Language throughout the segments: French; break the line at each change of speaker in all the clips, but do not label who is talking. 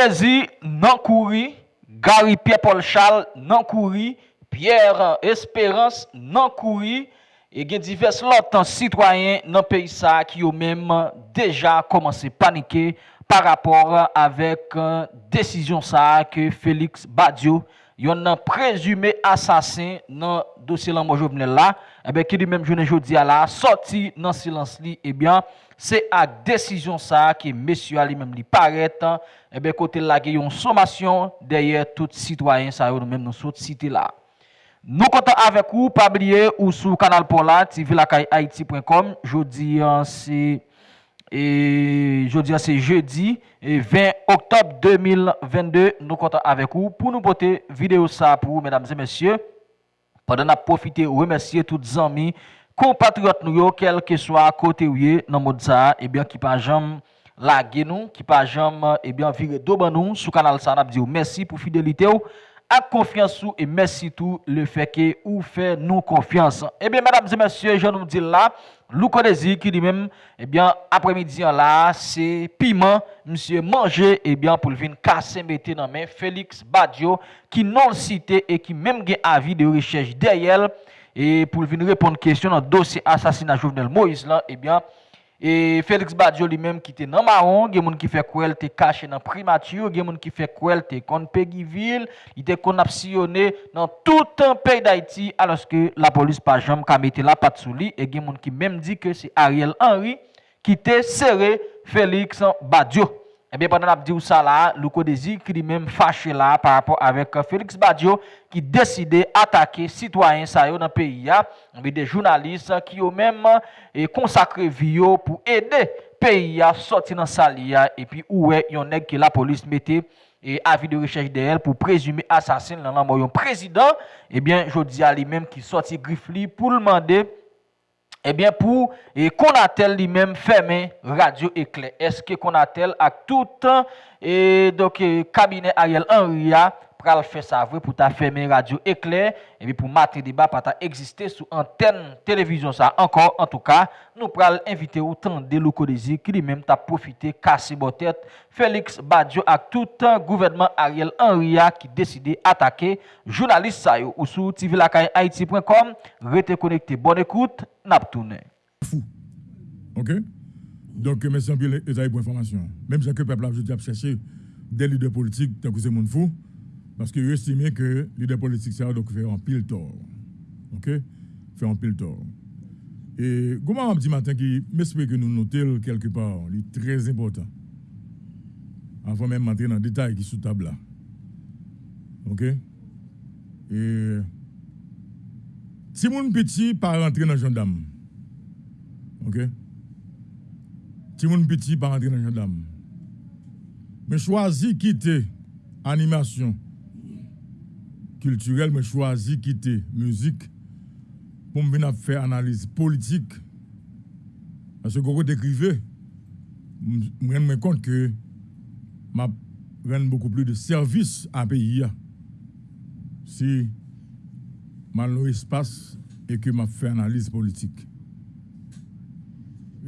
Adesi nan kouri, Gary Pierre-Paul Charles nan kouri, Pierre Espérance nan kouri, e gen divers lotan sitwayen nan peyi sa ki yo menm deja komanse panike par rapor avek euh, desisyon sa ke Félix Badiou yon nan prezume asasin nan dosye lan mojou vene la, ebe ki di menm jounen joudi ala, soti nan silans li, ebyan, se ak desisyon sa ki mesyu ali menm li paret, ebe kote lage yon somasyon deye tout sitwayen sa yo nou menm nou sot siti la. Nou kontan avek ou, pabliye ou sou kanal Pola, tvilakayhaiti.com, joudi an se... E jodi an se jeudi 20 oktob 2022 Nou kontan avek ou Pou nou pote video sa pou Mesdames et messieurs. Padan ap profite ou remersiye tout zami Kompatriot nou yo Kelke swa kote ou ye nan mod sa Ebyan ki pa jam lage nou Ki pa jam ebyan vire doban nou Sou kanal sa nap di ou Mersi pou fidelite ou Ak konfiansou e mersi tou le feke ou fe nou konfians Ebyan mesdames et messieurs Je nou di la Lou Kodezi ki di men, ebyan, apremidi an la, se piman, msye manje, ebyan, pou lvin kase mette nan men, Felix Badiou, ki non site, e ki menm gen avi de rechèj deyel, e pou lvin repon kèsyon nan dosye asasina Jouvenel Moïse lan, ebyan, E Felix Badiou li menm ki te nan maron, gen moun ki fe kouel te kache nan primatur, gen moun ki fe kouel te kon pegi vil, ite kon apsiyone nan toutan pey da iti aloske la polis pa jom kamete la pat sou li, e gen moun ki menm di ke se Ariel Henry ki te sere Felix Badiou. Eh pandan ap di ou sa la, louko de zi ki li menm fache la par rapport avek Felix Badiou ki deside atake sitwayen sa yo nan peyi ya. Ebe, de jounalist ki yo menm konsakre viyo pou ede peyi ya soti nan sali ya. E pi ouwe yon neg ki la polis mette avi de rechèj de el pou prezume asasin nan nan mou yon prezident. Ebe, jodi a li menm ki soti grif li pou lmande. Ebyen pou konatel li menm fèmen radio ekle. Eske konatel ak toutan kabine Ariel Henrya pral fè sa vre pou ta fèmen radio ekle. Ebyen pou matri diba pata egziste sou anten televizyon sa. Ankon, an tou ka, nou pral invite ou tan de lou kodezi ki li menm ta profite kasi botet. Felix Badiou ak toutan gouvernement Ariel Henrya ki deside atake. Jounalist sa yo ou sou tvilakayaiti.com. Rete konekte, bon ekoute.
Fou. Ok? Donc, mes sans les pour information. Même si le peuple a chercher des leaders politiques, tant que c'est mon fou, parce que estime que les leaders politiques, ça donc faire un pile tort. Ok? Faire un pile tort. Et comment on dit matin qui m'espère que nous notons quelque part, c'est très important. Avant même d'entrer dans le détail qui est sous table là. Ok? Et si mon petit pas rentrer dans gendarme, ok? Si mon petit pas rentrer dans gendarme, mais choisi quitter animation culturelle, mais choisi quitter musique pour me venir faire analyse politique. Parce que quand écrivez, je me rends compte que je rends beaucoup plus de services à pays. Si mal espace et que m'a fait analyse politique.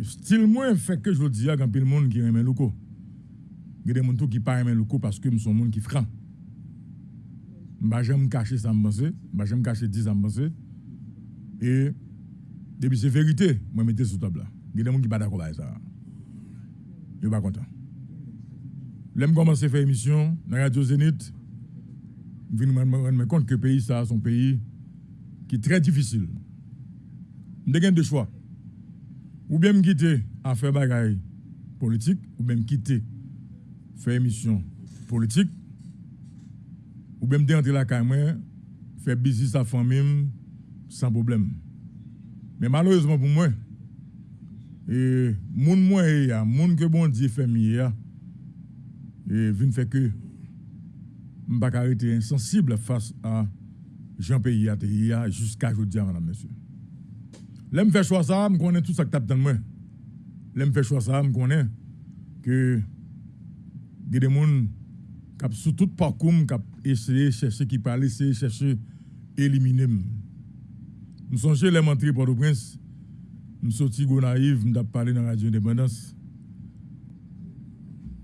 Style moins fait que je dis à quand le monde qui aime le. Il y a des gens qui pas aiment le coup parce que nous sommes monde qui franc. Je jamais cacher ça me penser, je jamais cacher 10 ça me penser. Et depuis c'est vérité, moi mettez sous table là. Il y a des gens qui pas d'accord avec ça. Je pas content. L'aime commencer à faire émission dans Radio Zénith. Je me rendre compte que le pays ça son pays qui est très difficile. Nous avons deux choix. Ou bien me quitter à faire bagaille politique, ou bien me quitter faire émission politique, ou bien me rentrer la caméra, faire business sa famille sans problème. Mais malheureusement pour moi, et moun moi ya, moun que bon Dieu fait mieux et vient fait que m'pas arrêter insensible face à Jean-Pays a jusqu'à aujourd'hui, madame, monsieur. Là, je fais choix ça, je connais tout ça que as dans moi. Là, je fais choix ça, je connais que des gens qui sous tout parcours qui essayé de chercher, qui parlent, essayer chercher, éliminer. Nous sommes chez les mentriers Port-au-Prince, sortis naïfs, nous avons parlé dans la radio indépendance.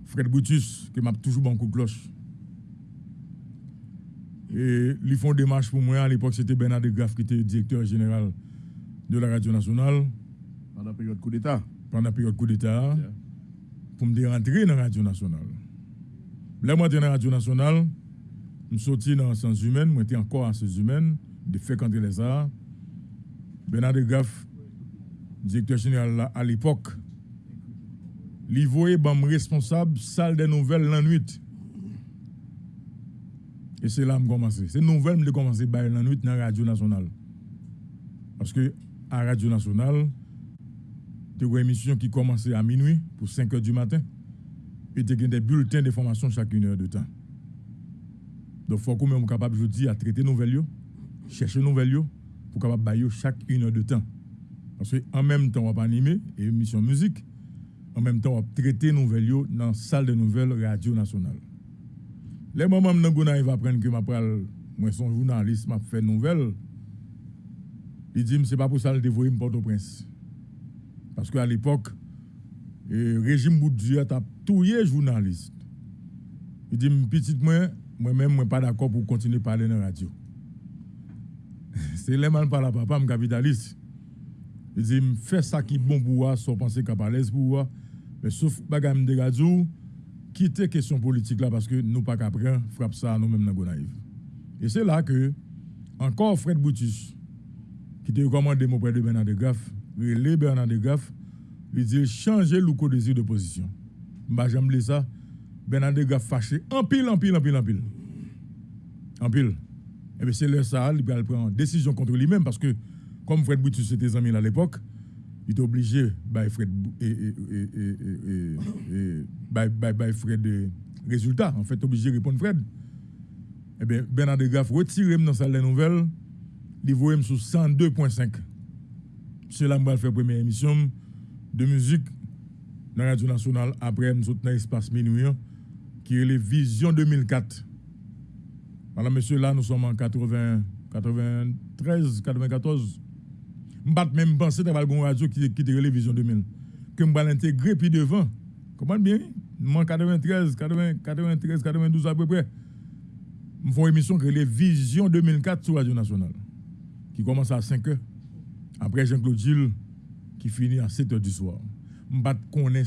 Fred Brutus, qui m'a toujours bon coup de cloche. Et ils font des démarche pour moi. À l'époque, c'était Bernard de Graff qui était directeur général de la radio nationale.
Pendant la période coup d'État.
Pendant la période coup d'État. Pour me rentrer dans la radio nationale. Là, moi, dans la radio nationale, je suis sorti dans les sciences humaines, je suis encore en sciences humaines, de fait quand les arts. Bernard de Graff, directeur général à l'époque, il voyait responsable salle des nouvelles la nuit. Et c'est là que je commencé. C'est nouvelle que commencé à la nuit dans la radio nationale. Parce que à la radio nationale, tu as une émission qui commençait à minuit pour 5 h du matin. Et tu as des bulletins d'information chaque une heure de temps. Donc, il faut qu'on soit capable, je dis, à traiter nouvelles, chercher nouvelles, pour capable bailler chaque une heure de temps. Parce qu'en même temps, on va animer et émission musique, en même temps, on va traiter nouvelles dans la salle de nouvelles radio nationale. Les moments où je vais apprendre que moi, son journaliste, m'a fait nouvelle, il dit, c'est pas pour ça que je dévoyer Port-au-Prince. Parce qu'à l'époque, le régime Boudjou a les journaliste. Il dit, petit moi, moi-même, je suis pas d'accord pour continuer à parler dans la radio. c'est les mal par la papa, je capitaliste. Il dit, fais ça qui est bon pour moi, sans penser qu'à parler pour moi. Mais sauf bagam de radio, quitter question politique là parce que nous pas qu'après frappe ça nous-mêmes dans Gonaïve. Et c'est là que encore Fred Boutus qui était recommandé mon près de Bernard de Graff, relé Bernard de Graff, il dit changer le code de position. Bah j'aime ça. Bernard Graff fâché en pile en pile en pile en pile. En pile. Et bien c'est le ça, il prendre décision contre lui-même parce que comme Fred Boutus était amis à l'époque, il est obligé by Fred et, et, Fred résultat en fait obligé de répondre Fred eh bien Bernard de Graff retire dans salle des nouvelles il voit sur 102.5 c'est là que faire première émission de musique dans la radio nationale après nous dans l'espace minuit qui est les Vision 2004 voilà monsieur là nous sommes en 80 93 94 je même penser que une radio qui qui la Vision 2000 que je vais l'intégrer puis devant. Comment bien? Moi 93, 93, 92 à peu près. Je fais une émission qui est Vision 2004 sur Radio Nationale qui commence à 5 h Après Jean-Claude Gilles qui finit à 7 h du soir. Je ne connais pas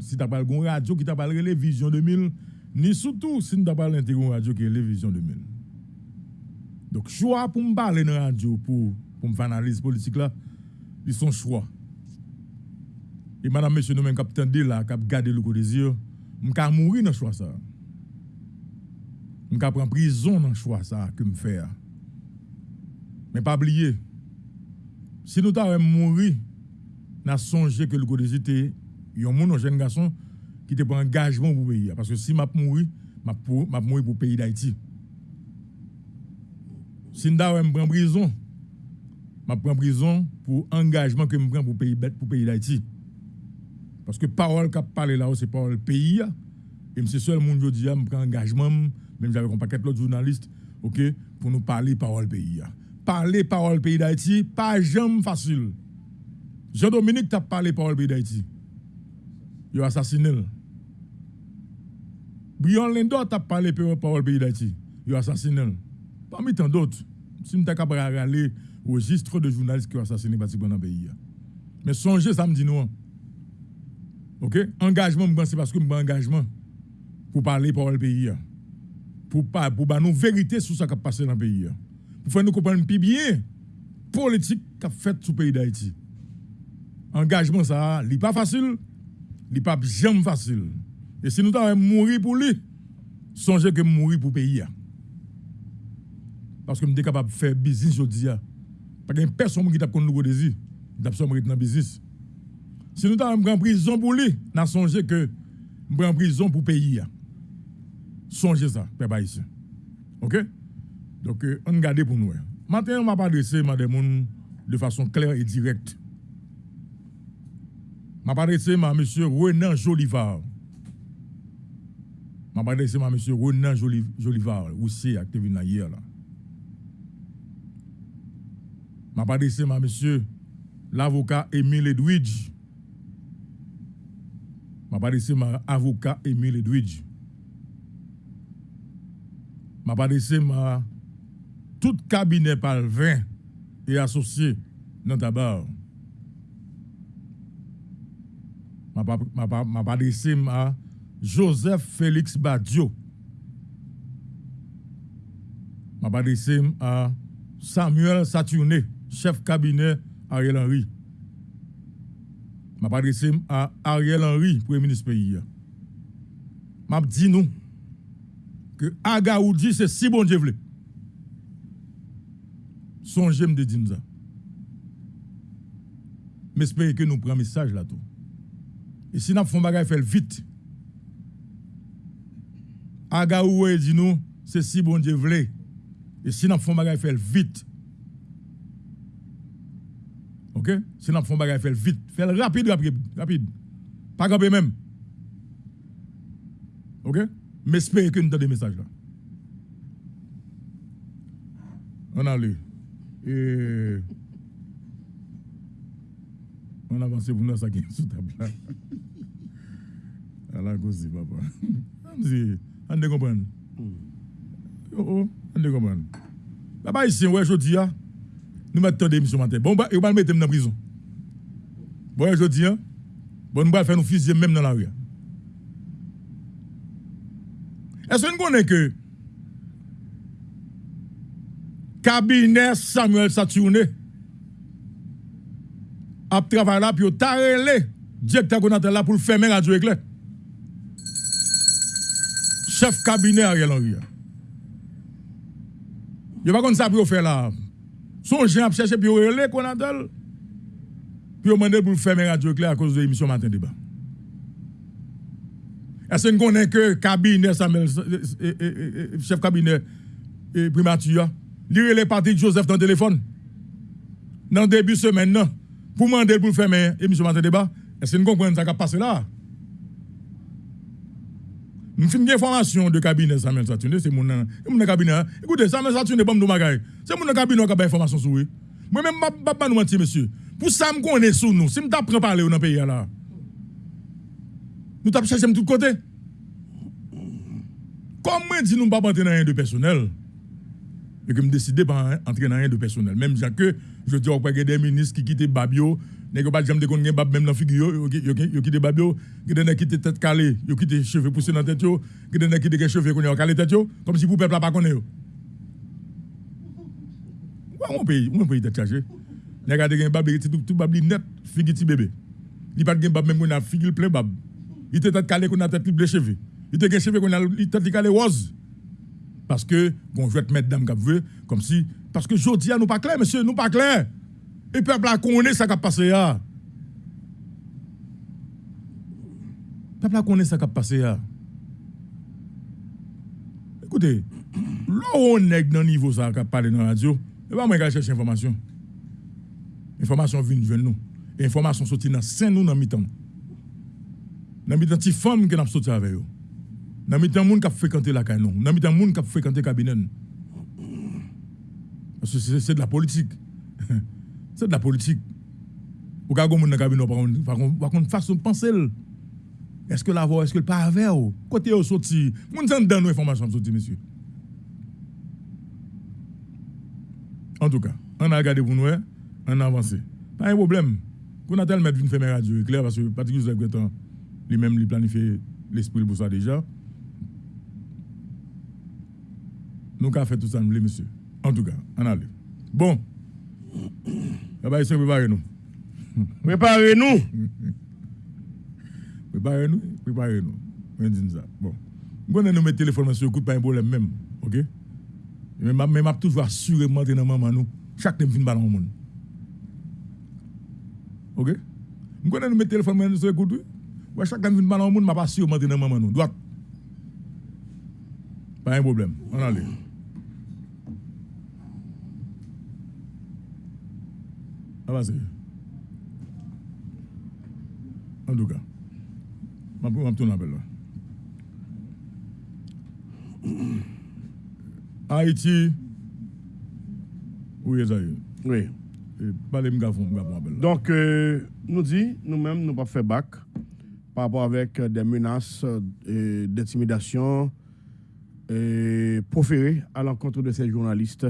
si tu as une radio qui t'a parlé Vision 2000 ni surtout si as parlé une radio qui est Vision 2000. Donc choix pour me parler dans la radio pour pour me faire analyse politique là, ils sont choix. Et madame, monsieur, nous même capitaine de là, cap garder le coup des yeux, m'ka mourir dans choix ça. M'ka prendre prison dans choix ça que me faire. Mais pas oublier, si nous t'avons mourir, n'a songé que le yeux était un jeune garçon qui te prend engagement pour le pays. Parce que si m'a mourir, m'a mourir pour le pays d'Haïti. Si nous avons prison, je prends prison pour engagement que je prends pour pays pour pays d'Haïti. Parce que parole qu'a parlé là, c'est parole pays. Et c'est seul monde aujourd'hui, je prends engagement, même j'avais un paquet de journalistes, OK, pour nous parler parole pays. Parler parole pays d'Haïti, pas jamais facile. Jean-Dominique t'a parlé parole pays d'Haïti. Il a assassiné. Brian Lindor t'a parlé parole pays d'Haïti. Il a assassiné. Parmi tant d'autres. Si nous capable de aller registre de journalistes qui ont assassiné dans le pays. Mais songez samedi nous. OK? Engagement c'est parce que je engagement pour parler pour le pays. Pour pas pour nous vérité sur ce qui a passé dans le pays. Pour faire nous comprendre plus bien politique qu'a fait sur le pays d'Haïti. Engagement ça, n'est pas facile, n'est pas jamais facile. Et si nous avons mourir pour lui, songez que mourir pour le pays. Parce que je suis capable de faire business aujourd'hui. Pas de personne qui t'a connu le désir, d'absolument dans le business. Si nous avons en prison pour lui, nous songé que nous en prison pour payer. Songez ça, peuple haïtien. OK? Donc, euh, on garde pour nous. Maintenant, on m'a pas adressé madame de façon claire et directe. Je pas adressé à M. Renan Jolivar. Je pas adressé à M. Renan Jolivar, aussi, actif hier là? m'a pas adressé à monsieur l'avocat Émile Edwidge. m'a pas laissé ma avocat Emile Edwidge. M'a pas laissé ma tout cabinet par 20 et associé dans tabac. M'a pas m'a pas m'a pas laissé ma Joseph Félix Badio. M'a pas laissé à Samuel Saturné, chef cabinet Ariel Henry. M'a pas laissé à Ariel Henry, premier ministre pays. M'a dit nous que Agaoudi c'est si bon Dieu. Songez me de dire. Mais espérez que nous prenons message là tout. Et si nous faisons bagage faire vite. Agaoudi dit nous c'est si bon Dieu voulait. Et si nous faisons faire vite. OK? Si nous faisons bagage faire vite, faire rapide rapide rapide. Pas camper même. OK? Mais espérez que nous avons des messages là. On a lu. Et on avance pour nous ça qui est sous table là. À la cause papa. On dit, on ne comprend. Oh, oh, on ne comprend. Papa ici, ouais, je dis, nous mettons des émissions matin. Bon, bah, il va mettre dans la prison. Bon, je dis, bon, nous allons faire nous fusiller même dans la rue. Est-ce que nous connaissons que cabinet Samuel Saturné a travaillé là, puis il a relé directeur qu'on a là pour fermer Radio Éclair. Chef cabinet Ariel Henry. Il a pas comme ça pour faire là. Son gens a cherché puis relé qu'on a Puis il a demandé pour fermer Radio Éclair à cause de l'émission Matin Débat. Est-ce qu'on connaît que cabinet Samuel, chef cabinet primature, lire les parties de Joseph dans le téléphone dans le début de semaine, non, pour demander pour fermer l'émission Matin Débat, est-ce qu'on comprend ça qui a passé là? Nous avons une information de cabinet Samuel Saturne, c'est mon, mon cabinet. Écoutez, Samuel Saturne, pas mon C'est mon cabinet qui a information sur lui. Moi-même, je ne pas nous mentir, monsieur. Pour ça, je connais sur nous. Si je t'apprends à parler dans le pays là, nous t'avons cherché de tous côtés. Comment dit nous ne pas entrer dans rien de personnel? Et que je décide de pas entrer dans rien de personnel. Même que je dis qu'il y a des ministres qui quittent Babio, n'est pas jamais de bab même dans figure yo quitté Babio, qui des quitté tête calée, yo quitté cheveux poussés dans tête yo, qui des quitté cheveux qu'on calé tête comme si pour peuple pas connaît yo. Mon pays, mon pays tête chargé. N'a regardé gen bab tout tout bab net figure ti bébé. Il pas gen bab même qu'on a figure plein bab. Il était tête calé qu'on a tête les cheveux. Il était cheveux qu'on a tête calé rose. Parce que je vais te mettre dame cap veut comme si parce que jodi nous pas clair monsieur, nous pas clair. Et le peuple a connaît ça qui passé là. Le peuple a connaît ça qui passé là. Écoutez, là où on est dans niveau ça qui a parlé dans la radio, et pas moi qui chercher information. Information vient de nous. Information sorti dans saint nous dans mi-temps. Dans mi-temps femme qui n'a sorti avec eux. Dans mi-temps monde qui a fréquenté la canon, dans mi-temps monde qui a fréquenté cabinet. Parce que c'est de la politique. C'est de la politique. Ou quand on a cabinet par contre façon de penser est-ce que la voix est-ce que le pas avec côté au sorti moun s'en donne sorti monsieur. En tout cas, on a regardé pour nous, on a avancé. Pas un problème. Qu'on a tellement une faire radio clair parce que Patrick Joseph Gretan lui-même lui planifié l'esprit pour ça déjà. Nous avons fait tout ça, monsieur. En tout cas, on a Bon. Préparez-nous.
Préparez-nous.
Préparez-nous. Préparez-nous. Bon. Quand nous mettons téléphone sur écoute pas un problème même. OK? Mais je suis toujours assurément dans maman nous. Chaque temps, je fin ballon au monde. OK? Quand nous mettons téléphone sur écoute, chaque temps, je fin ballon au monde, je suis assurément dans maman nous. Droite. Pas un problème. On En tout cas, je vais tourner appel là. Haïti, oui, ça
Oui.
Parlez-moi, je vais
Donc, euh, nous dit, nous-mêmes, nous pas fait bac. par rapport avec euh, des menaces euh, d'intimidation euh, proférées à l'encontre de ces journalistes.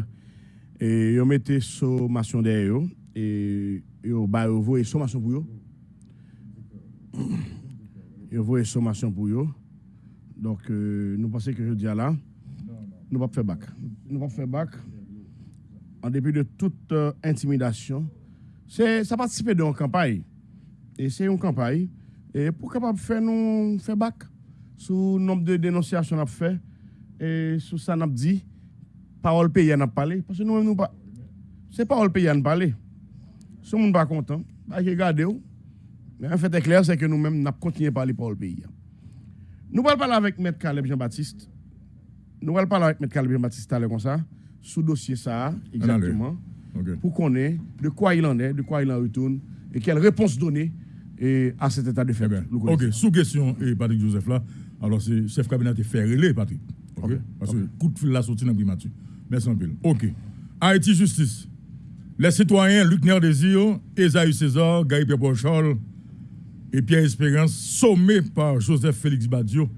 Et ils ont mis sommation derrière et ils ont envoyé sommation pour. Ils ont envoyé sommation pour eux. Donc, nous pensons que je dis là, nous pas faire bac. Nous pas faire bac. En dépit de toute intimidation, ça participe de une campagne. Et c'est une campagne. Et pour capable faire nous faire bac le nombre de dénonciations qu'on a fait et sur ça n'a dit parole pays n'a parlé parce que nous nous pas c'est parole pays n'a parlé. Si monde pas content, bah regarder mais en fait est clair c'est que nous mêmes n'a continué à parler parole pays. Nous allons parler avec maître Caleb Jean-Baptiste. Nous allons parler avec maître Caleb Jean-Baptiste comme ça sous dossier ça exactement. Pour qu'on ait de quoi il en est, de quoi il en retourne et quelle réponse donner et à cet état de fait.
Eh ok, sous question, et Patrick Joseph là, alors c'est chef cabinet qui fait relais, Patrick. Ok, parce que coup de fil là sorti dans le Merci un peu. Ok. Haïti Justice. Les citoyens Luc Nerdésir, Esaïe César, Gaï Pierre et Pierre Espérance, sommés par Joseph Félix Badio,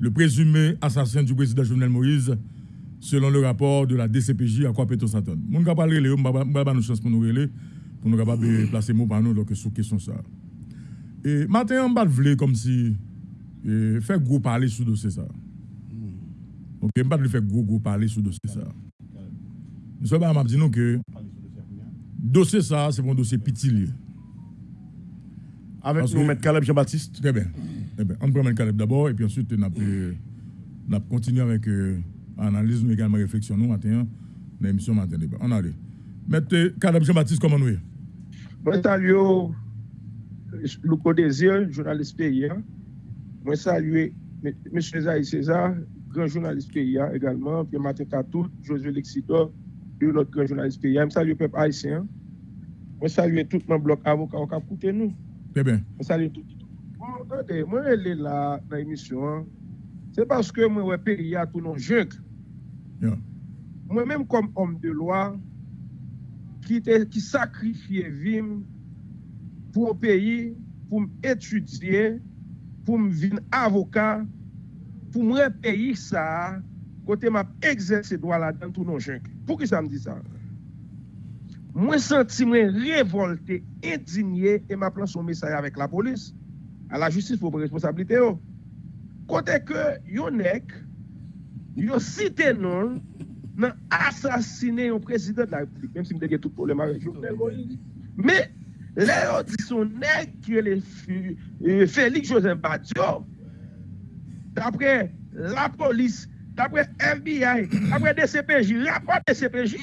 le présumé assassin du président Jovenel Moïse, selon le rapport de la DCPJ à quoi Péto Satan. Mon gars parler, pas nous chance pour nous relayer, pour nous capables placer mot par nous donc sur question ça. Et maintenant, on va comme si e, faire gros parler sur dossier ça. Ok, on va faire gros gros parler sur dossier ça. Nous sommes à dire que dossier ça, c'est un dossier petit.
Avec nous, M. Caleb Jean-Baptiste.
Très bien. Très bien. On prend M. Caleb d'abord et puis ensuite on va continuer avec l'analyse, euh, mais également réflexion nous matin, l'émission matin débat. On allait. M. Caleb Jean-Baptiste, comment nous est?
Bon, salut. Louko Désir, journaliste paysan. Moi, saluer M. Zahir César, grand journaliste paysan également, puis Mathieu Katou, Josué Lexidor, notre grand journaliste paysan. Je salue le peuple haïtien. Moi, salue tout mon bloc avocat qui a écouté nous.
Très bien.
Je salue tout. Bon, attendez, moi, je suis là dans l'émission. Hein. C'est parce que moi, je pays à tous nos jeunes. Moi-même, comme homme de loi, qui, qui sacrifie Vim pour un pays, pour étudier, pour me venir avocat, pour me pays ça, kote map egzese dwa la dan tou non jenk. Pou ki sa m di sa? Mwen senti mwen revolte, indignye, e map lan son mesay avèk la polis. A la justis pou pou responsabilite yo. Kote ke yon ek, yon site non, nan asasine yon prezident la republik. Mèm si m dege tout pou le marek jounel Moïse. Mè, lè yon di son ek ki yon le e, Félix Joseph Badiou. Dapre la polis d'après FBI, d'après DCPJ, rapport DCPJ,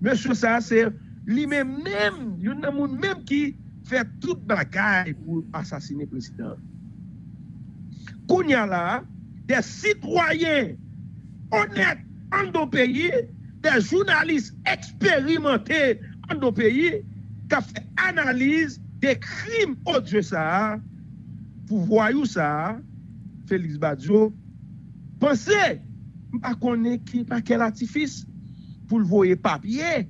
monsieur ça, c'est lui-même, même, il y a même qui fait toute bagaille pour assassiner le président. Kounia là, des citoyens honnêtes en nos pays, des journalistes expérimentés en nos pays, qui ont fait analyse des crimes odieux ça, pour voir ça, Félix Badjo Pense, mpa konen ki pa kel atifis pou l'voye papye.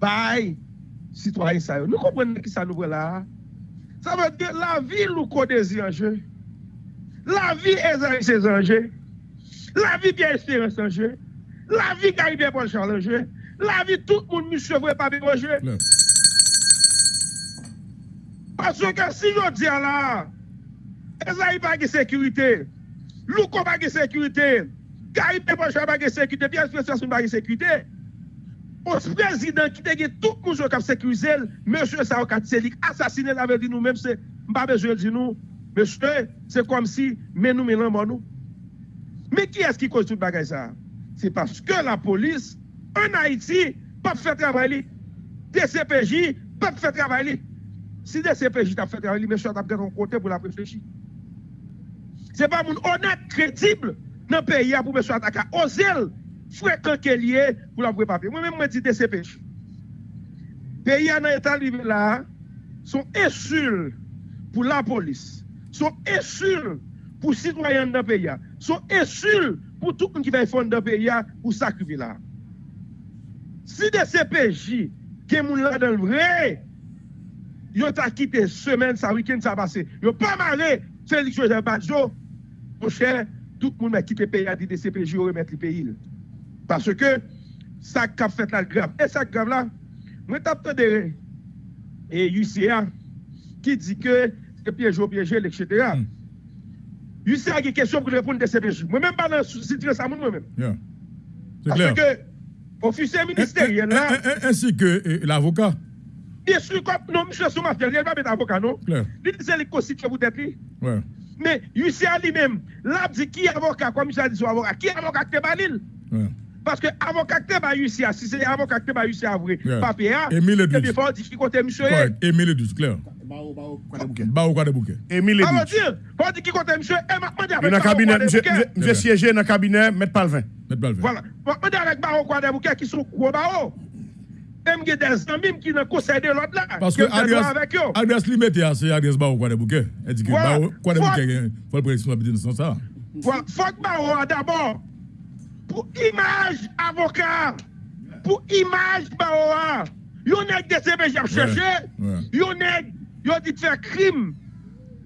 Bay, sitwayen sa yo. Nou komprenen ki sa nou vwe la. Sa vwe de la vi lou kode zi anje. La vi ezan se zanje. La vi biye espere sanje. La vi gari biye bon chanje. La vi tout moun misye vwe papye bonje. Paswe ke si yo diya la, e zan yi pa ki sekurite. Louko bagè sekwite, gari pe pochwa bagè sekwite, pi aspresasyon bagè sekwite. Os prezident ki te ge tout moun jok ap sekwize el, mèche sa wakat selik, asasine la ve di nou mèm se, mba bejwe di nou, mèche se kom si men nou men lan ban nou. Mè ki eski koj tout bagay sa? Se paske la polis, an Haiti, pap fè travay li. DCPJ, pap fè travay li. Si DCPJ tap fè travay li, mèche tap gen an kote pou la preflechi. Se pa moun onat kredible nan peyi a pou mè sou ataka. Ozel fwekan ke liye pou la vwe pape. Mwen mè mwen di DCP. Peyi a nan etan libe la, son esul pou la polis. Son esul pou sitwayan nan peyi a. Son esul pou tout moun ki vey fon nan peyi a pou sakrivi la. Si DCPJ ke moun la den vre, yo ta kite semen sa wikend sa base. Yo pa mare Félix Joseph Badjo mon cher, tout le monde a quitté le pays, a dit des CPJ, yo remettre le pays. Parce que, ça qu'a fait la grave. Et ça grave là, moi t'as entendu, et UCA, qui dit que c'est piégé, piégé, etc.
Mm.
UCA a une question pour répondre de CPJ. Moi-même, pas dans situation, ça, moi-même.
Yeah. C'est
Parce
clair.
que, officier ministériel là,
Ai- ai- ai- Ainsi que eh, l'avocat.
bien sûr, non, monsieur Soumafel, il va pas mettre avocat, non? Il dit c'est le constitué pour être lui.
Ouais.
Mais UCA lui-même, là, dit qui est avocat, comme monsieur a dit son avocat, qui est avocat qui est balil?
Ouais.
Parce que avocat qui est ba UCA, si c'est avocat qui est ba UCA vrai,
Yeah.
papier, hein,
Émile
bien, faut dire qui côté monsieur.
Émile Edus, clair.
Bao, bao, de bouquet.
Quoi de bouquet.
Émile
Ça dire, faut dire qui côté monsieur est, m'a demandé
Dans
avec
le
Baron
cabinet, dans le cabinet, mettre Palvin.
Mettre Balvin.
Voilà. M'a demandé avec Baron Kouade Bouquet qui sont gros. Même des amis qui le conseil de l'autre là.
Parce que. Adrias Limete, c'est Adrias Ba ou quoi de bouquet. Elle dit que
Voilà.
Ba ou quoi de
Faut-
bouquet, il faut le préciser dans le sens ça.
Faut que Baron d'abord, pour image avocat, pour image Baron, yon nèg des CPJ a cherché, yon nèg, yon dit faire crime.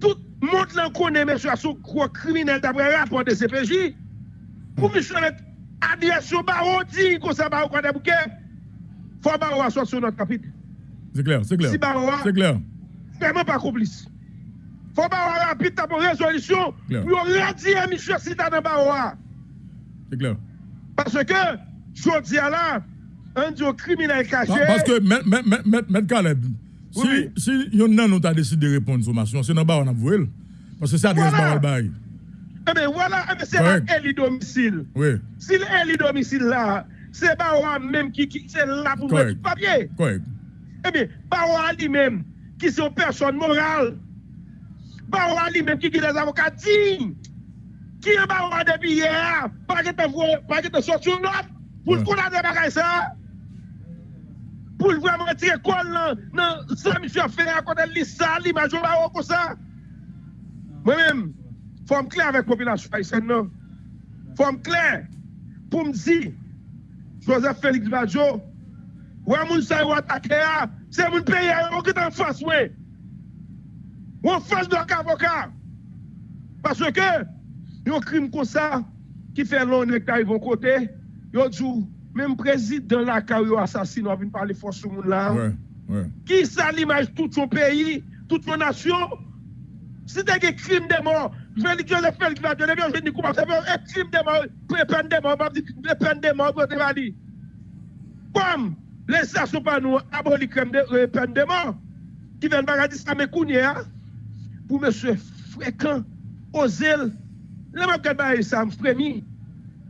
Tout le monde l'en connaît, monsieur, à son gros criminel d'après rapport de CPJ. Pour monsieur adresse au dit qu'on ça Baron quoi des bouquets. Faut Baron soit sur notre chapitre.
C'est clair, c'est clair.
Si Baron
C'est clair.
vraiment pas complice. Faut pas rapide pour résolution pour retirer monsieur Sita dans.
C'est clair.
Parce que, je dis à là, un au criminel caché.
Pa- Parce que, M. M. M. Caleb, si, si yon nan nou ta décidé de répondre sommation, c'est nan ba on a voué. Parce que c'est Adrias
Voilà.
Ba ou le bail.
Eh bien voilà, eh bien, c'est là élit domicile.
Oui,
Si l'élit domicile là, c'est Baroa même qui, qui c'est là pour mettre papier.
correct.
Eh bien, Baroa lui-même, qui sont personne morale. Baroa lui-même qui est des avocats dignes. Qui est Baroa depuis hier, pas que tu sorti une note pour le condamner bagaille ça. Pour le vraiment retirer col là, non, ça monsieur a fait à côté de ça, l'image de Baroa comme ça. Moi-même, faut me clair avec la population haïtienne non? Faut me clair pour me dire Joseph Félix Badjo, Ouais, moun sa yo attaqué, c'est moun pays on qui est en face, ouais. Ou en face de l'avocat. Parce que, yon crime comme ça, qui fait l'honneur qui arrive au côté, yon dit, même président la qui yo assassine, on vient parler force sur moun là.
Ouais, ouais.
Qui ça l'image tout son pays, toute son nation? Si t'as des crimes de mort, je vais dire Joseph Félix vais dire comment ça fait? Un crime de mort, peine de mort, peine de mort, je vais dire. Comme les stations pas nous aboli crème de euh, peine de mort, qui viennent bagarre ça me kounye, pour monsieur fréquent, ozel, là m'a regardé ça me frémi,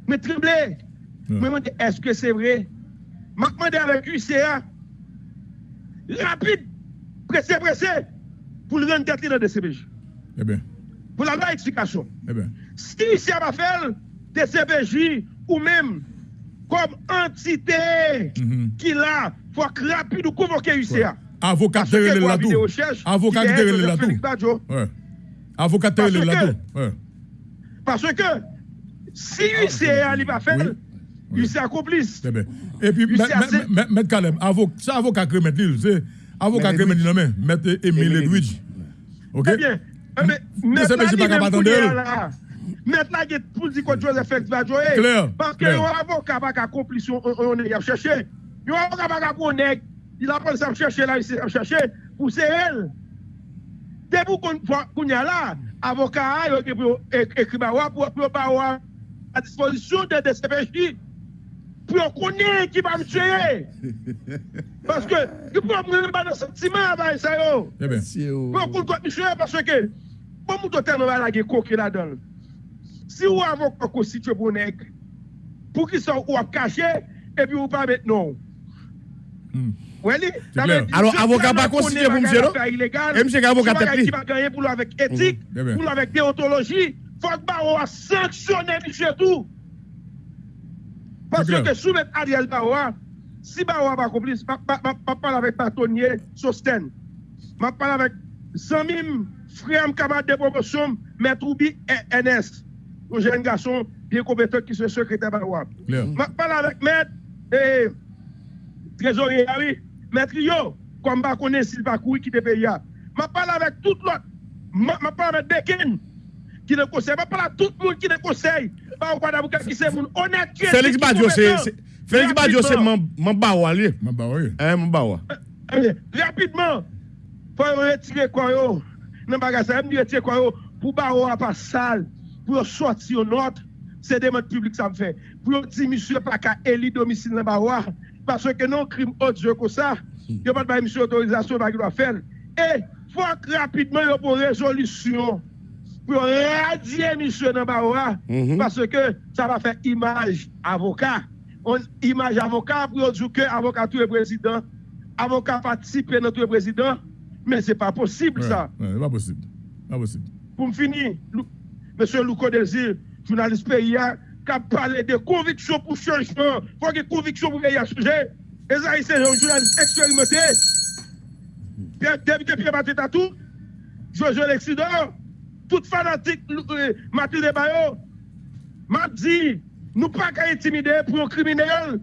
me tremblé.
Ouais.
Me demande est-ce que c'est vrai? M'a demandé avec UCA, rapide, pressé, pressé, pour le rendre tête dans le.
Eh bien,
Pour la vraie explication.
eh bien.
Si UCA va faire DCPJ ou même comme entité
Mhm.
qui là, faut que rapide ou convoquer UCA.
Avocat
recherche,
Avocat
qui est
terrele
Joseph
la
Félix
tout.
Badjo.
Ouais. Avocat terrele
Parce
la
que-
tout. Ouais.
Parce que si UCA faire,
Oui. Oui.
UCA complice.
Et puis, M. C'est avocat qui remet l'île, c'est avocat qui remet l'île, M. Émile Edwidge. Ok?
Eh bien, eh, mais mettre
sais pas capable.
Mettre la guette pour dire que Joseph avocat va qu'à complice, on on est à chercher. Un avocat va qu'à connaître. Il a pas ça chercher là, il s'est chercher pour c'est elle. Dès pour qu'on qu'on y a là, avocat a écrit bawa pour pour bawa à disposition de DCPJ pour qu'on connaisse qui va me tuer. Parce que il peut me pas de sentiment avec ça.
Eh bien.
Pour qu'on doit monsieur parce que bon va la là-dedans. Si ou avocat constitué pour nèg pour qui sont ou a caché et puis ou pas mettre non.
Hmm.
Alors, avocat pas
connaître
pour monsieur, non? Et monsieur avocat
C'est bagaille
tête li.
qui va gagner pour avec éthique,
Eh bien.
pour avec déontologie. Faut que Barreau a sanctionné monsieur tout. Parce que soumettre Ariel Bawa, si Bawa va complice, je parle avec Patonnier, Sosten. Je parle avec Zamim, frère camarade de promotion, Maître Oubi et NS. Un jeune garçon bien compétent qui est secrétaire
Bawa.
Je parle avec Maître et Trésorier, oui. Maître Yo, comme je connais Sylvain Koui qui est pays. Je parle avec tout l'autre. Je parle avec Dekin. qui ne conseille. Pas parler à tout le monde qui ne conseille. Pas au Guadabouka qui c'est monde honnête.
Félix Badio, c'est. Félix Badio, c'est mon bawa, lui.
Mon bawa, oui.
Eh, mon bawa.
Eh, eh, rapidement, faut retirer quoi, yo. Nan bagage, ça, me retirer quoi, yo. Pour bawa pas sale, pour sortir aux notes, c'est des modes publics, ça me fait. Pour dire, monsieur, pas qu'à élu domicile dans bawa, parce que non, crime odieux comme ça, il n'y a pas de monsieur autorisation, pas qu'il doit faire. Et, faut rapidement, il y a une résolution. Misyo nan ba yo,
Mhm.
parce ke sa va fe imaj avoka. On imaj avoka pou yo djou ke avoka tou e prezident, avocat participer dans tout le président, mais c'est pas possible ça.
Wè, pas posib. Pas posib.
Pour me finir, Lou- Monsieur Louko Désir, journaliste PIA, qui a parlé de conviction pour changement, il faut ait conviction pour ce sujet. Et ça, c'est un journaliste expérimenté. Député Pierre Mathieu Tatou, Jojo Lexidor, tout fanatik euh, Matilde Bayo, map di, nou pa ka intimide pou yon kriminel,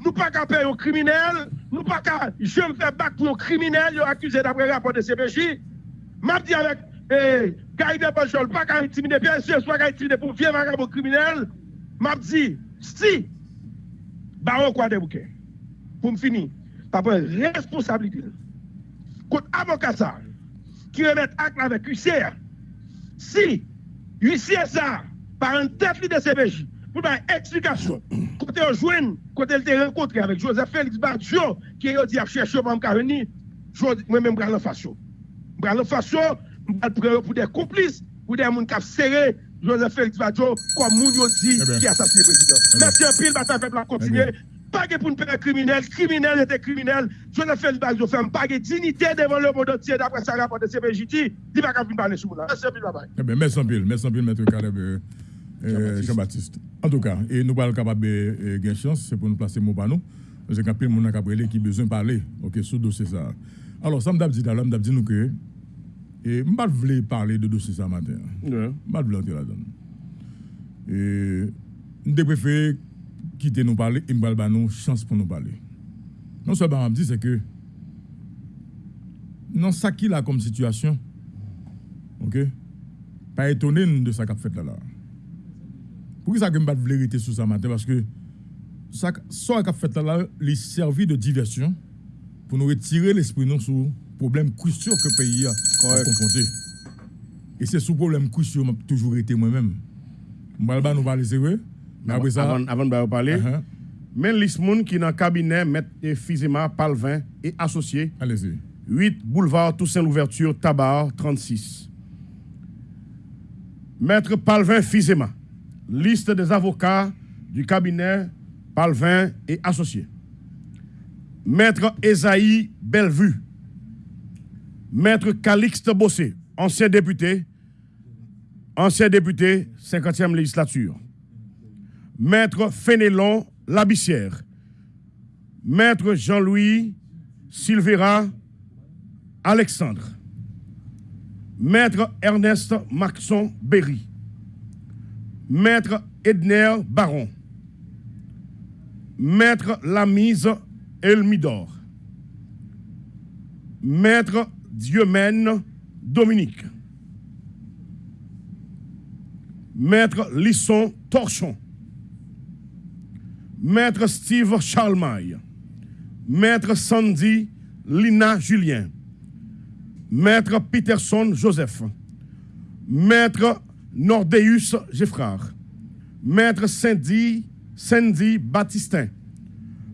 nou pa ka pe yon kriminel, nou pa ka jem fe bak pou yon kriminel yon akuse d'apre rapor de CPJ, map di avek eh, Gaide Bajol, pa ka intimide, bien sûr, swa ka intimide pou vye vaka pou kriminel, map di, si, Bayo kwa debouke, pou m fini, pa pou responsabilite, kout avokasa, ki remet ak la vek UCR, Si, huissier ça, par un tête de CPJ, pour une explication, quand on joint, quand elle te rencontré avec Joseph Félix Badjo, qui a dit à chercher pour me venir, moi-même, je vais en face. Je vais en face, je vais pour des complices, pour des gens qui ont serré Joseph Félix Badjo, comme on dit, qui a assassiné le président. Merci un pile, bataille peuple a continuer.
Eh.
Pas que pour nous faire criminel, criminel était criminel. Félix Badjo fait pas de dignité devant le monde entier, d'après ça rapport de CPJ, il ne va pas parler sur là. Merci un pile, bye bye.
Eh bien, merci en pile, merci en pile, maître Caleb euh, euh, Jean-Baptiste. En tout cas, et nous parlons capable de gagner chance, c'est pour nous placer mot par nous. Parce qu'il y a plein de monde qui a besoin de parler, ok, sur le dossier ça. Alors, ça m'a dit tout à l'heure, m'a dit nous que, et je ne voulais parler de dossier ça matin. Je ne voulais entrer là-dedans. Et je préfère quitter nous parler et nous chance pour nous parler. Non seulement, je me dis, c'est que, non, ça qui là comme situation, ok, pas étonné de ça qu'a fait là. là. Pour que ça que je pas vérité sur ça matin? Parce que ça ça qu'a fait là là, il servi de diversion pour nous retirer l'esprit non sur problème crucial que le pays a, confronté. Et c'est sous problème crucial que toujours été moi-même. Je vais nous parler sérieux. Mais après ça,
Avant, avant de parler, liste moun qui dans le cabinet mettent Fizema, Palvin et associés,
allez-y.
8 boulevard Toussaint Louverture, Tabar, 36. Maître Palvin Fizema, liste des avocats du cabinet Palvin et associés. Maître Esaïe Bellevue, Maître Calixte Bossé, ancien député, ancien député, 50e législature. Maître Fénélon Labissière, Maître Jean-Louis Silvera Alexandre, Maître Ernest Maxon Berry, Maître Edner Baron, Maître Lamise Elmidor, Maître Dieumen Dominique, Maître Lisson Torchon, Maître Steve Charlemagne, Maître Sandy Lina Julien, Maître Peterson Joseph, Maître Nordeus Geffrard, Maître Sandy, Sandy Baptistin,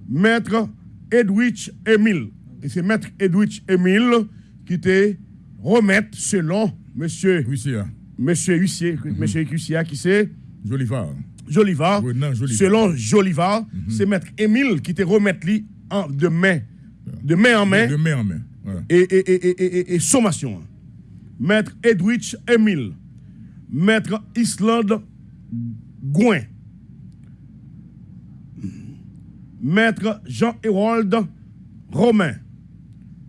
Maître Edwidge Emile. Et c'est Maître Edwidge Emile qui te remet selon Monsieur,
ça.
monsieur Huissier, Monsieur Huissier qui c'est?
Joli phare.
Jolivar.
Oui, non, Jolivar.
Selon Jolivar, c'est Maître Émile qui te remet lui en, de main, de main en main
De main en main. Ouais.
et, et, et, et, et- et sommation. Maître Edwidge Emile, Maître Islande Gouin, Maître Jean-Hérold Romain,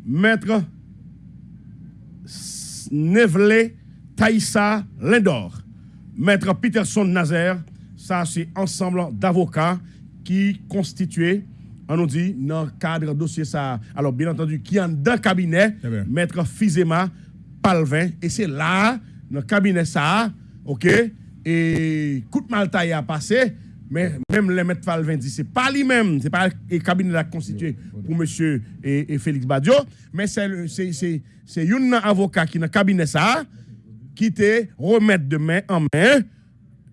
Maître Nevelé Taïssa Lindor, Maître Peterson Nazaire, ça c'est ensemble d'avocats qui constituaient on nous dit, dans le cadre dossier ça, alors bien entendu, qui est dans le cabinet,
Eh
maître Fizema Palvin, et c'est là, dans le cabinet ça, ok, et coup de maltaille a passé, mais même le maître Palvin dit, c'est pas lui-même, c'est pas le cabinet là constitué pour monsieur et, et Félix Badio, mais c'est le- c'est c'est c'est un avocat qui dans le cabinet ça, qui te remettre de main en main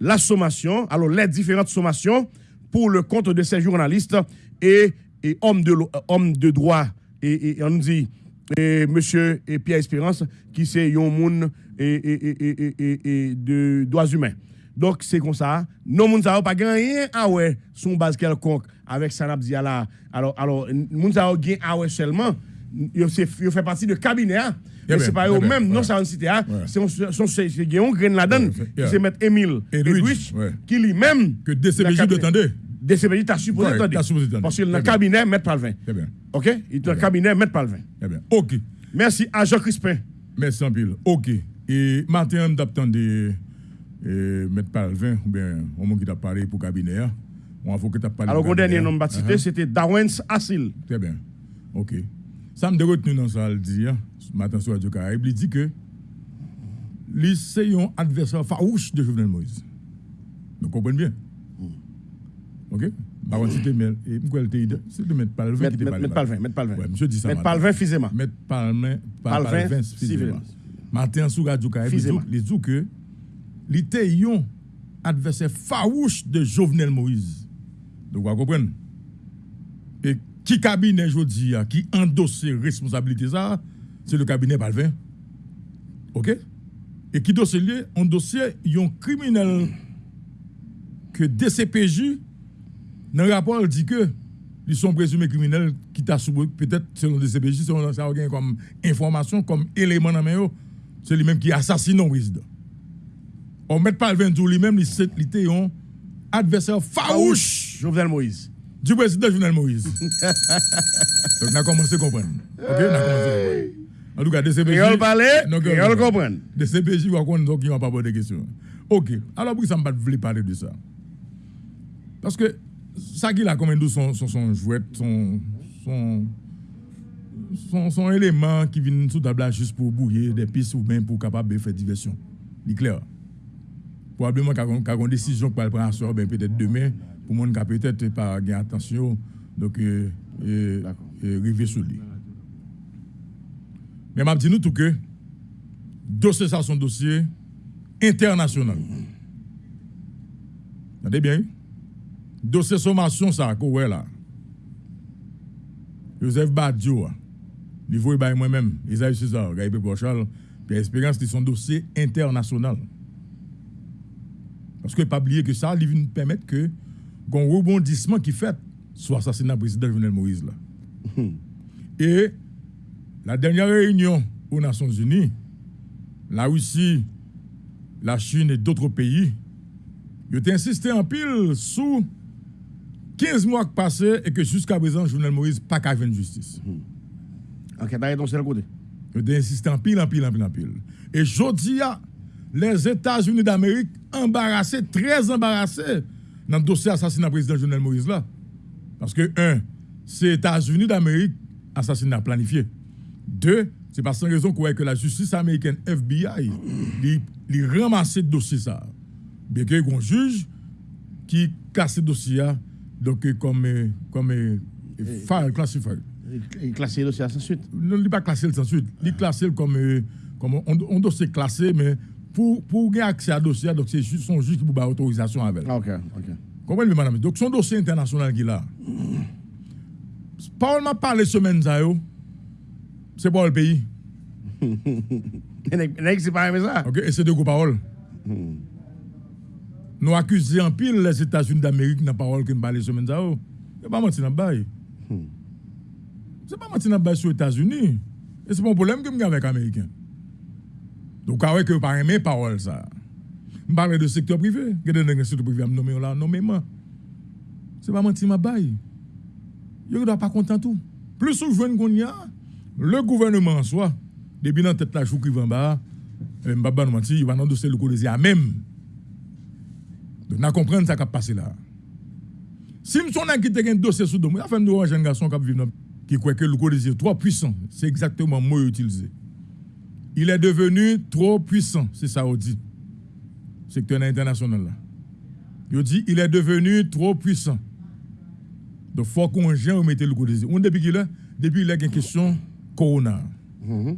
la sommation, alors les différentes sommations pour le compte de ces journalistes et, et hommes, de, euh, de droit. Et, on dit, et monsieur et Pierre Espérance, qui c'est monde et, de droits humains. Donc, c'est comme ça. Non, moun sa pas gagné ah ouais, son base quelconque avec Sanab Diala. Alors, alors, moun sa gagne ah seulement. Yo, fait partie de cabinet. hein. Mais c'est pas eux même, non, ça en cité. hein. C'est un- son- c'est c'est Guillaume Grain là-dedans, c'est mettre Émile
Edwidge,
qui lui-même.
Que DCBJ tendre.
DCBJ, t'as supposé attendre. Parce que dans le cabinet, Maître Palvin.
Très bien.
OK? Il est dans le cabinet, Maître Palvin.
OK.
Merci à Jean Crispin.
Merci en pile. OK. Et matin, on t'attendait euh, M. Palvin, ou bien au monde qui t'a parlé pour le cabinet. hein. On avocat t'a parlé
Alors, le dernier nom cité, c'était Darwens Assil.
Très bien. OK. Ça me nous dans ça, le dit, hein, ce matin sur Radio Caraïbe, il dit que c'est un adversaire farouche de Jovenel Moïse. Vous comprenez bien? OK? Par contre, c'était Mel, et pourquoi elle c'est de M. Palvin qui était
Maître Palvin. Maître Palvin.
Ouais, monsieur dit ça. Matin.
Palvin Fizema.
Mettre Palvin,
Palvin,
Palvin.
Fizema.
Matin sur Radio Caraïbe, il dit-
Fizema.
il dit que était un adversaire farouche de Jovenel Moïse. Donc, vous comprenez? Et qui cabinet, ah, qui endosse responsabilité ça, c'est le cabinet Palvin. OK? Et qui dossier lié, un dossier, un criminel que DCPJ, dans le rapport, dit que ils sont présumés criminels qui t'a peut-être selon DCPJ, selon ça comme information, comme élément dans yo, c'est lui-même qui assassine président. On met pas le 22 lui-même, il était un adversaire farouche
Jovenel Moïse.
Du président Jovenel Moïse. Donc, on a commencé à comprendre. OK? On a commencé à comprendre. En tout cas, DCPJ.
Créole parler, comprendre.
DCPJ, donc, ils vont pas poser de questions. OK. Alors, pourquoi ça ne voulait parler de ça? Parce que ça qui a comme nous son, son, son jouet, son, son, son, son élément qui vient sous table juste pour bouiller des pistes ou même pour capable de faire diversion. C'est clair. Probablement qu'il y a une décision qui va prendre ben peut-être demain, pour monde qui peut-être pas gagner attention, donc euh, euh, euh, sur lui. Mais je dis nous tout que dossier ça son dossier international. Vous entendez bien? Dossier sommation ça, voit là. Joseph Badio, il voit by moi-même, Isaïe César, Gaïbe Bochal, puis Espérance, c'est son dossier international. Parce que pas oublier que ça, il vient permettre que un rebondissement qui fait sur l'assassinat du président Jovenel Moïse là. Et la dernière réunion aux Nations Unies, la Russie, la Chine et d'autres pays, ils ont insisté en pile sous 15 mois qui passés et que jusqu'à présent, Jovenel Moïse n'a pas qu'à justice.
Ton seul côté.
Ils ont insisté en pile, en pile, en pile, en pile. Et jodi a, les États-Unis d'Amérique embarrassés, très embarrassés dans le dossier assassinat président Jovenel Moïse là. Parce que, un, c'est États-Unis d'Amérique assassinat planifié. Deux, c'est pas sans raison qu'on que la justice américaine FBI, il ramasse le dossier ça. Bien qu'il y ait un juge qui classe le dossier donc euh, comme, euh, comme euh, file classified
Il est classé le dossier sans suite.
non, il n'est pas classé sans suite. Il classé comme, comme on, on dossier classé, mais pour, pour gagner accès à dossier, donc c'est juste son juge qui peut avoir autorisation avec.
Ok, ok.
Comprenez, madame? Donc son dossier international qu'il a. Paul m'a parlé semaine ça. C'est pas le pays.
C'est pas ça.
OK? Et c'est de gros paroles. Nous accusons en pile les États-Unis d'Amérique dans la parole que nous parlons semaine ça, yo. C'est pas mentir dans bail. C'est pas mentir dans bail sur les États-Unis. Et c'est pas un problème que avons avec les Américains. Donc, avec que pas aimer parole ça. Je parle de secteur privé. Il y a des secteur privé à me nommer là, nommément. C'est pas mentir dans le bail. Ils ne doivent pas content tout. Plus on joue qu'on y a, le gouvernement en soi, depuis dans tête la chou qui va en bas, euh, Mbaba nous mentir, il va dans le le à même. Donc, nous comprenons ce qui a passé là. Si qui te un dossier sous domaine, enfin nous un jeune garçon qui vivre qui croit que le code est trop puissant. C'est exactement le mot utilisé. Il est devenu trop puissant, c'est ça on dit. Secteur international là. Il dit il est devenu trop puissant. Donc faut qu'on gère mettre le code On depuis qu'il est depuis il a une question corona.
Mhm.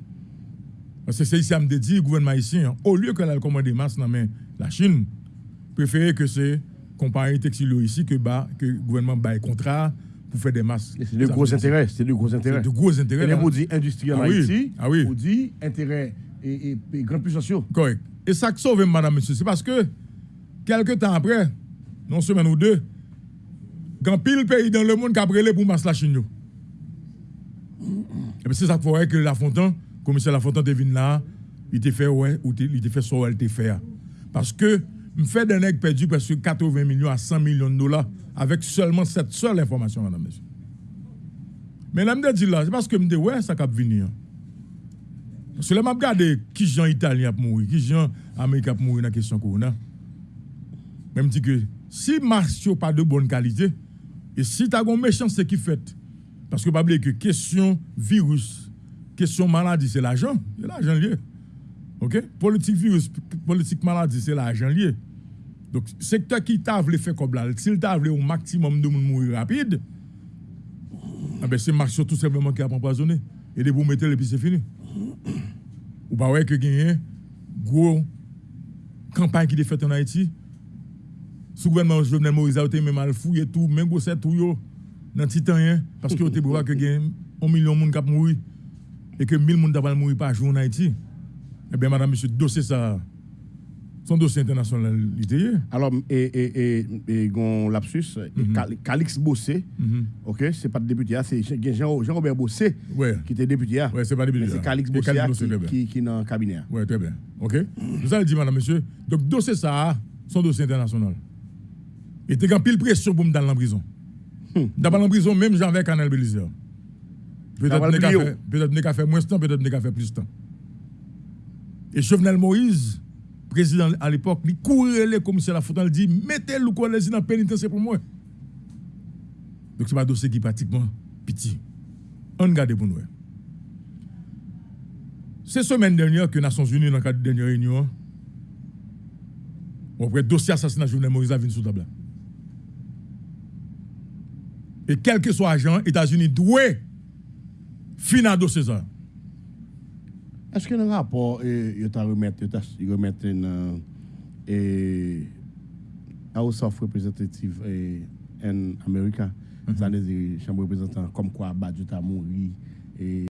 Parce que c'est ici à me dire le gouvernement ici hein, au lieu que la commande masse dans la Chine préférer que c'est compagnie textile ici que bah que le gouvernement baille contrat pour faire des masques.
C'est de gros intérêts, c'est de gros intérêts.
de gros intérêts.
Et
là.
vous dit industriel
Ah
Haïti,
ah oui.
vous dit intérêt et, et, et grands puissances.
Correct. Et ça qui sauve madame monsieur, c'est parce que quelques temps après, non semaine ou deux, quand pile pays dans le monde qui a brûlé pour masque la Chine. Et puis c'est ça qu'il faut que La Fontaine, commissaire La Fontaine devine là, il t'a fait ouais, ou il t'a fait ça, elle t'a fait. Parce que, me fait d'un nègre perdu presque 80 millions à 100 millions de dollars avec seulement cette seule information, madame. Mais là, je dis là, c'est parce que je me dis, ouais, ça cap venir. Parce que là, je regarde qui gens italien a mourir, qui gens américain a mourir dans la question corona. Même dit que si marche pas de bonne qualité, et si tu as une méchanceté qui fait, parce que pas que question virus, question maladie, c'est l'argent, c'est l'argent lié. OK? Politique virus, politique maladie, c'est l'argent lié. Donc, secteur qui t'a voulu faire comme là, s'il t'a voulu un maximum de monde mourir rapide, ah ben c'est marché tout simplement qui a empoisonné. Et de vous mettre et puis c'est fini. Ou pas ouais que gagne gros campagne qui est faite en Haïti. Sous gouvernement Jovenel Moïse a été même mal fouillé tout, même gros c'est tout yo dans titan parce que vous voir que gagne 1 million de monde qui mourir et que 1000 monde va mourir par jour en Haïti. Eh bien madame monsieur dossier ça son dossier international lié.
Alors, et, et, et, et gon lapsus, et Cal- Calix Bossé,
Mhm.
ok, c'est pas le député, c'est Jean- Jean-Robert Bossé
Ouais.
qui était député. hein.
Ouais, c'est pas député,
Mais C'est. Calix Bossé hein, qui, qui, est dans le cabinet. hein.
Oui, très bien. OK Vous allez dire, madame, monsieur. Donc, dossier ça, son dossier international. Et t'es en pile pression pour me dans la prison. Dans la prison, même Jean avec Canal Belizer. Peut-être
le
faire- peut-être faire moins de temps, peut-être n'est qu'à faire plus de temps. Et Jovenel Moïse, président à l'époque, il courait les commissaires à la faute, il dit mettez le quoi les dans le pénitentiaire pour moi. Donc, c'est pas un dossier qui est pratiquement petit. On regarde pour nous. C'est semaine dernière que les Nations Unies, dans le la dernière réunion, on prend dossier assassinat Jovenel Moïse à venir sous table. Et quel que soit agent, les États-Unis doivent finir dossier ça.
Est-ce que dans le rapport, eh, il t'a remettre, il t'a remettre une, eh, House of Representatives eh, en Amérique, ça veut dire chambre de représentants, comme quoi Badjo t'a mouru, et